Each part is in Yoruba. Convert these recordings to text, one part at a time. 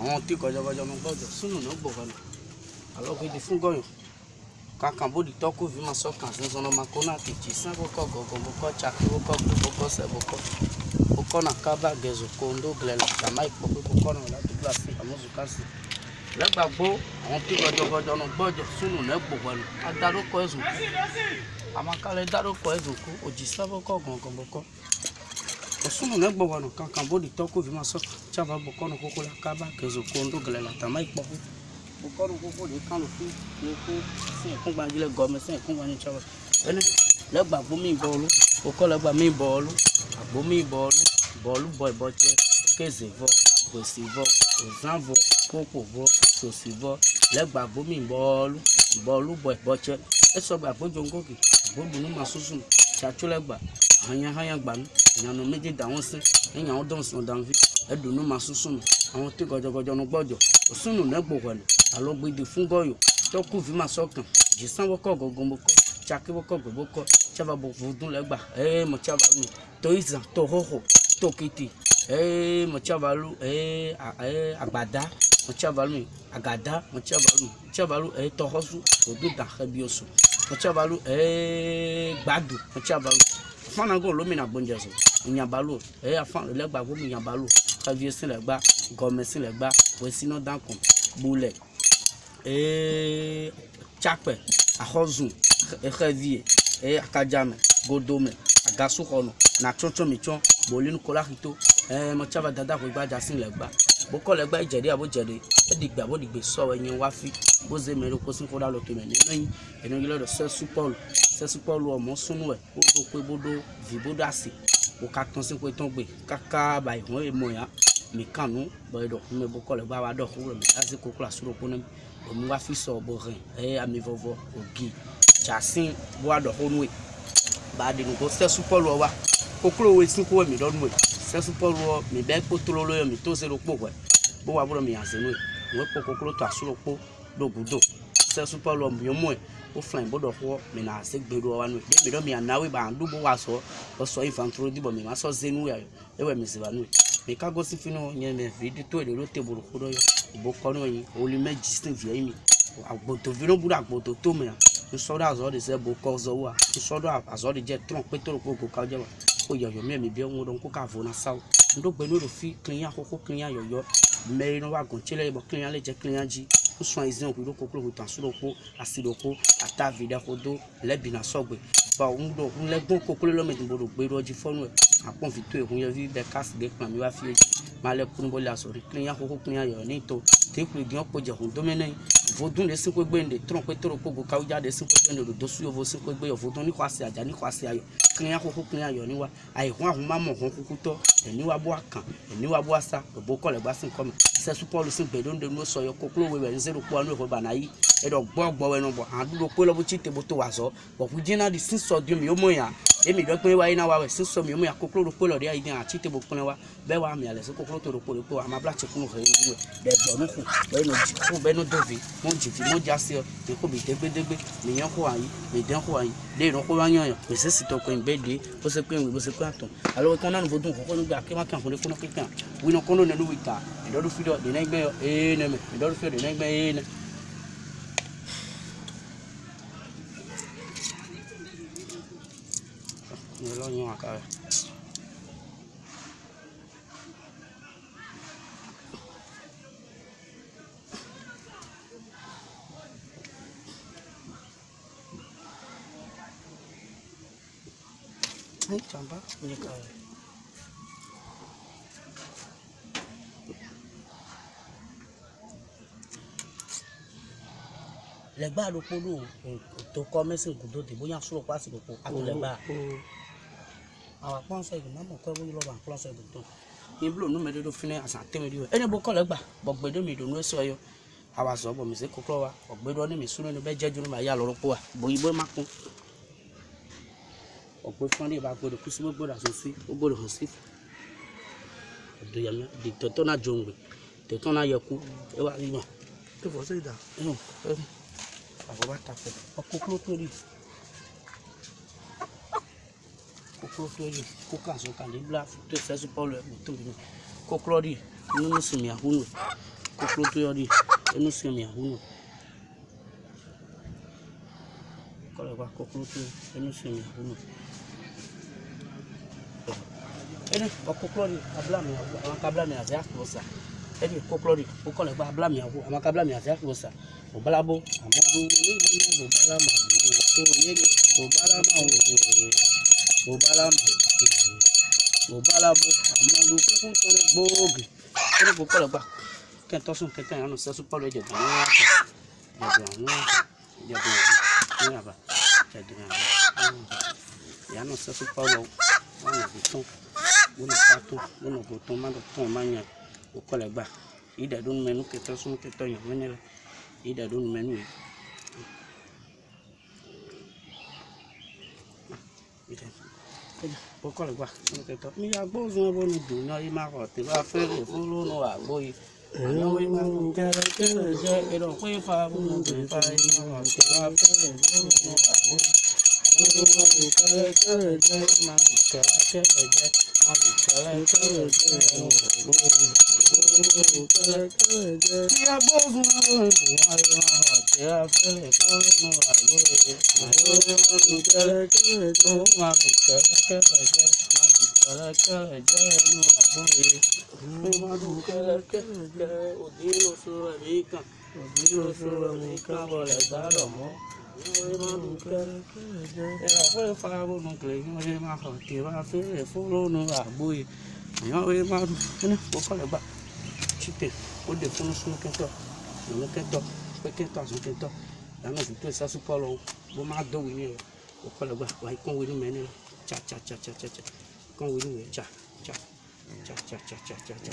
àwọn tí kọjọkọjọ ọmọ gbọ́dọ̀ sínú náà bò wọn alọgbẹdì fún gọyàn kankan bó di tọkọ fi máa sọkàn sísan ọmọ akóná kìjì sàn kókọ gọgọ bókọ tsaki bókọ gbó bókọ sẹ bókọ bókọ nà kábà gẹzọ kóńdó gilẹ la jàmá ìpọ pé bókọ nà ọlá dúdú àfi àmúzù kásì lẹgbàgbó àwọn tí kọjọkọjọ ọmọ gbọ́dọ̀ sínú náà bò wọn adarúkọ ẹzùn kú àmàkálẹ darúkọ ẹzùn kú òjì sàn kókọ gọgọ bókọ osɔmɔ ne gbɔ wɔnɔ kankan bo ditɔ ko vima sɔ tsaba gbɔ kɔnɔ koko la kaba kezo ko ŋdo gɛlɛ la tama yi kpɔ ko o kɔnɔ koko de kan lo fi le ko sɛn kun gba le gɔme sɛn kun gba ne tsaba ene le gba gbo mi bɔlu o kɔ le gba mi bɔlu agbo mi bɔlu bɔlu bɔ ibɔ tsɛ keze vɔ gbesi vɔ ozã vɔ koko vɔ sosi vɔ le gba gbo mi bɔlu bɔlu bɔ ibɔ tsɛ esɔ gba gbo dzo ŋgo ke gbo dunu ma tsatso le gba hanyahanya gbanu nyanu medze da ŋo se enyawo dɔn sɔn danvi eɖo nu ma susu me àwọn tó gɔdzɔgɔdzɔ nu gbɔdzɔ osunu ne gbo hɔle alo gbede fún gɔyɔ tɔku vi ma sɔkan dzisan bɔkɔ gɔgɔm bɔkɔ tsaki bɔkɔ gbɔ bɔkɔ tsaba bɔ vudu le gba ee mo tsaba nu to izan to xɔxɔ to kete ee mo tsaba lu ee agbada mo tsaba lu agada mo tsaba lu tsaba lu ee tɔxɔsu odo da xebi osu ochabalu ee eh, gbado ochabalu afanago lomina bonjazo ìyànbálò ẹyà eh, afan lẹgba gómìn ìyànbálò kábíyèsí lẹgba gọmẹsí lẹgba wẹsínà dankun bulẹ ee eh, chapẹ ahọzun exevie ee akadjame godome agasuxɔnɔ natsɔtsɔ mitsɔ bolinu kolakito ɛɛ mɔtsaba dada ko gbadza si lɛgba bokole gba ijede abo jede edigbe abo digbe so enye wa fi boze mere ko sin foda lo to me nyin enu gilo do se supol se supol o mo sunu e o do pe bodo vi bodo asi o ka ton sin pe ton gbe kaka ba ihun e mo ya mi kanu bo do me bokole gba wa do ko me asi ko kula suro ko nem o mu wa fi so bo rin e ami vovo ogi jasin bo wa do ko nu e ba de nu ko se supol o wa kokoro we sin ko we mi do nu sɛsupɔluɔ mi bɛ kpotolo lo yɔ mi to se lo kpo wɛ bo wa bolo mi yanse no ye mo kpo koklo to asulo kpo do gudo sɛsupɔluɔ mi yɔ mo ye o fila in bo dɔ xɔ mi na se gbe do wa no ye mi dɔ mi anawe ba anu bo wa sɔ o sɔ ifantoro di bɔ mi ma sɔ zenu ya yɔ ewɛ mi se ba no ye mi ka gosi fi no nye mi vi di to ye lo te bolo ko dɔ yɔ o bo kɔ no ye o li mɛ jisi vi ye mi agboto vi no bu do agboto to mi na nsɔ do azɔ de sɛ bo kɔ zɔ wa nsɔ do azɔ de dze trɔn petoro ko ko ka dze wa oyayo miami bia ŋu ɖɔŋu ko ka vo na sawo ŋɖo gbe nu ɖo fi klinya xoxo klinya yɔyɔ mɛri na wa gɔn tse le yibɔ klinya le dze klinya dzi nusrɔ̃ yi zɛn kuɖo koklo ho tan su ɖo ko asi ɖo ko ata vi ɖe ko do le bina sɔgbe ba ŋu ɖo ŋu le gbɔn koklo le me dìbò ɖo gbe ɖo dzi fɔnu akpɔn vi to yi ŋu yɔvi ɖeka si ɖe kplɔ mi wa fi dzi ma le kunu bo le asɔri klinya xoxo klinya yɔyɔ ne to te kuli gyan kpo dzehun domene vodun le sinkwe gbe ne trɔn kpe toro kpogo kawudza de sinkwe gbe ne ɖoɖo su yovo sinkwe gbe yɔ vodun ni xɔ asi adza ni xɔ asi ayɔ kenya xoxo kenya yɔ ni ayi hɔn ahun ma mɔ kukutɔ eni wa bo akan eni wa ebo kɔ le gba si nkɔme sɛsu pɔlu si gbe ɖoŋ ɖenu sɔyɔ koklo wewɛ nze ɖo kpoa nu bana yi eɖɔ gbɔ gbɔ wɛ nɔ bɔ hã ɖo kpe lɔ bo te bo to wa zɔ bɔku dzina di di mi yomɔ emi dɔ kple wa yina wa susɔ mi mu ya koklo ɖokpo lɔ ɖe yi dina ati te bo kple wa bɛ wa mi alɛsɛ koklo to ɖokpo ɖokpo wa ma bla tsi kunu hɛyi wu bɛ dɔ nu ku bɛ no dzi ku bɛ no do vi mo dzi vi mo dza se mi ko mi degbedegbe mi nyɔ ko anyi mi dɛn ko anyi de yinɔ ko wa nyɔ yɔ mi sisi tɔ ko in bɛ de o se ko in o se ko atɔ alo ko nanu fo dun ko ko nu gba ne ko na kekea wina ko no nenu wi ta ɛdɔ do fi dɔ de na gbɛ yɔ ee ne mɛ ɛdɔ do fi dɔ ni ọlọ́yin wọn kára. Ay, jamba, punya kau. lẹgbàá ló polówó tó kọ mẹsìn gùdó dìbò yàn sọ̀rọ̀ pàṣẹ gbogbo àtúlẹgbàá awa kpɔnsɔ yi mɛmɔ kɔ ewu yi lɔba kplɔnsɔ yi dodo mi blo nu me do do fi ne asa temi di o ene bo kɔlɛ gba bɔgbe do mi do nu esi ɔyɔ awa sɔ bɔ mi se kɔklɔ wa bɔgbe do ne mi su ne bɛ dze dzonu ma ya lɔrɔ kpɔ wa bo yibo ma kun ɔgbe fún ne ba gbɔ do kusi gbogbo da o gbogbo do hosi do ya mi di tɔtɔ na dzo ŋgbe tɔtɔ na yɛ ku ewa yi ma. ɛfɔ se da. ɛfɔ ba ta fɛ ɔkoklo to di koklotoyi kokazo kalibla to sɛsu pɔlɔ ɛkutoli koklɔ di nunu simi ahunu koklotoyɔ di enu simi ahunu kɔlɔ wa koklotoyi enu simi ahunu ɛdi ɔkoklɔ di abla mi awu àwọn kabla mi azɛ akplɔ sa ɛdi koklɔ di okɔlɔ gba abla mi awu àwọn kabla mi azɛ akplɔ sa obalabo amadu ne yi ne bobalama owo oye obalama owo bobalama bobalabo amadu kuku tore gboogi kene ko kɔlɔ gba kɛn tɔsun kɛn tɛn yanu sɛsu pɔlɔ ɛdze dɔn ɛyà tɛ ɛdze dɔn ɛyà tɛ ɛdze dɔn ɛyà ba ɛdze dɔn ɛyà yanu sɛsu pɔlɔ wani bi tɔn wani pa tɔn wani bo tɔn ma do tɔn ma nya ko kɔlɔ gba ida do numɛ nu kɛtɛ sun kɛtɛ yɔ mɛ ne la ida bokolgba nketɔ miagbɔ zɔn bo nu do na ima kɔ te ba fɛ le folo nu agbo yi anawo ima kɔ kɛlɛ kɛlɛ jɛ eɖɔ koe fa bo nu do fa ima kɔ te ba fɛ le folo nu agbo yi. Odilo sura mica, odilo sura mica, vole dar amor. ẹ̀rọ̀fẹ́ farabonu kìlẹ̀ kí wọ́n ṣe máa kàn kí máa fẹ́rẹ̀ fún lónà àgbóyè èèyàn wọ́n máa dùn kíní kó kọ́lẹ̀ bá chite ó dé fún sunu kẹtọ ìlú kẹtọ pé kẹtọ àsun kẹtọ ìlànà òkúta ìsásù pọ́lọ bó máa dọ̀wé ní ẹ̀rọ kó kọ́lẹ̀ bá wàá kán wẹ́nu mẹ́ni cha cha cha cha cha kán wẹ́nu mẹ́ni cha cha cha cha cha cha cha.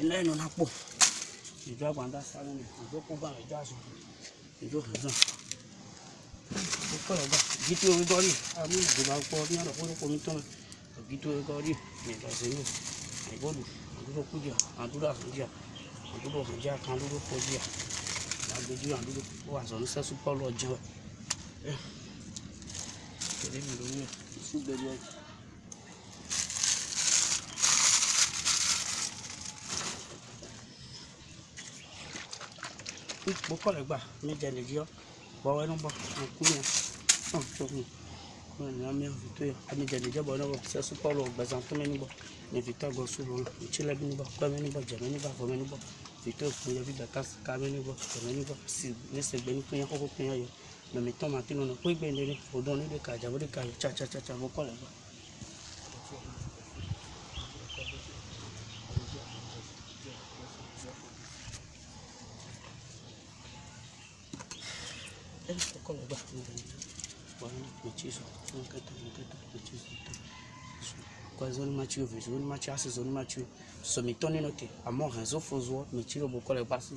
ẹlẹ́nu lápò ìjọ àgbàǹdà sáré ni ìjọ kó bá ìjọ àṣọ ìjọ ìjọ ó pẹ̀lú ọgbà gítí orí gọ́rí ìjọba pọ̀ ní ọ̀nà fún omi tó gítí orí gọ́rí ìjọsìn ní ìbọ̀lù àdúró àdúrà kúdìà àdúró kúdìà kan àdúró kúdìà àgbèjú àdúró ó wà sọ̀rọ̀ sẹ́sù pọ́ọ̀lù ọjọ́ ẹ̀ ẹ̀ tẹ̀lé mi lórí ẹ̀ fún gbẹ̀rù ọjọ́. kpokɔle gba mi dze le viɔ bɔwɔ ɛnu bɔ ŋku mi ɔn tó mi ɔn ní ami vitɔ yi ami dze le viɔ bɔ ɛnu bɔ sɛsu pɔlɔ gbɛzã tó mi nu bɔ ní vitɔ gɔsu lɔ ŋutsi lɛ bi nu bɔ kpɛ mi nu bɔ dze mi nu bɔ avɔ mi nu bɔ vitɔ kpe yɔ bi gbata sika mi nu bɔ dze mi nu bɔ si ne segbe nu kpe ya kɔkɔ kpe ya yɔ mɛmitɔ ma ti nu nɔ gbe ne ne fo dɔn ne de ka dza o de ka yɔ tsatsatsa mo kɔle gba. machizwa nkata nkata machizwa kwazoni machiyo Je machi zone zoni machiyo somitoni note amore nzofozwa michiro zone kwasi